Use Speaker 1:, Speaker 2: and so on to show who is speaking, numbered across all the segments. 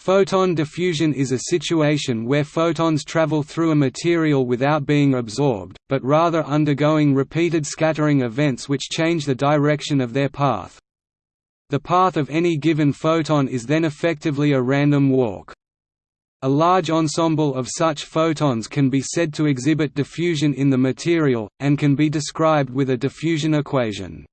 Speaker 1: Photon diffusion is a situation where photons travel through a material without being absorbed, but rather undergoing repeated scattering events which change the direction of their path. The path of any given photon is then effectively a random walk. A large ensemble of such photons can be said to exhibit diffusion in the material, and can be described with a diffusion equation.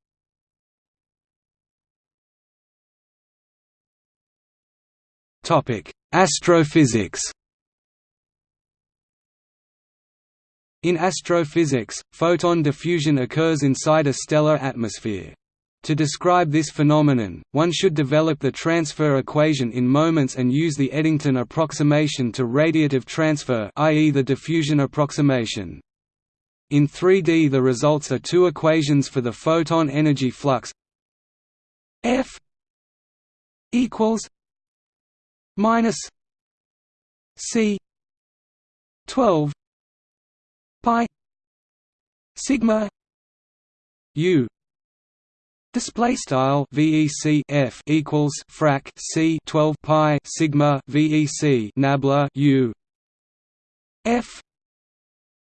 Speaker 1: Astrophysics In astrophysics, photon diffusion occurs inside a stellar atmosphere. To describe this phenomenon, one should develop the transfer equation in moments and use the Eddington approximation to radiative transfer i.e. the diffusion approximation. In 3D the results are two equations for the photon energy flux F equals minus C twelve pi sigma U. Display style VEC F equals frac C twelve pi sigma VEC nabla U. F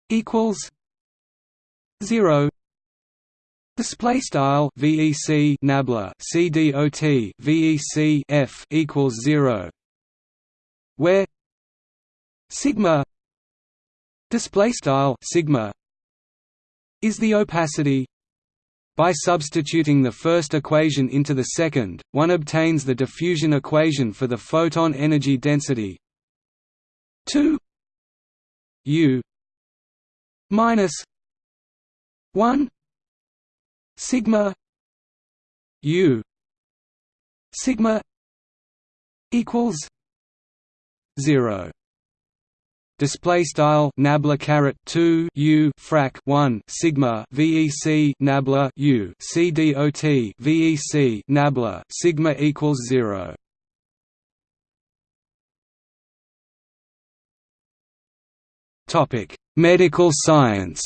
Speaker 1: equals zero. Display style VEC nabla CDOT VEC F equals zero where sigma display style sigma is the opacity by substituting the first equation into the second one obtains the diffusion equation for the photon energy density 2 u minus 1 sigma u sigma equals 0 display style nabla caret 2 u frac 1 sigma vec nabla u c dot vec nabla sigma equals 0 topic medical science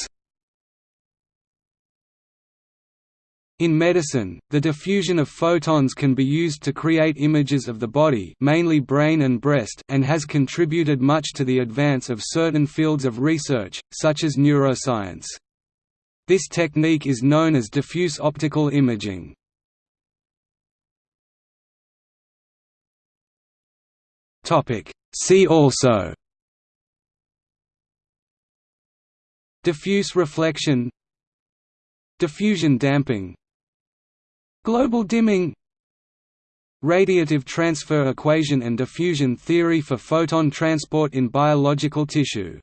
Speaker 1: In medicine, the diffusion of photons can be used to create images of the body mainly brain and breast and has contributed much to the advance of certain fields of research, such as neuroscience. This technique is known as diffuse optical imaging. See also Diffuse reflection Diffusion damping Global dimming. Radiative transfer equation and diffusion theory for photon transport in biological tissue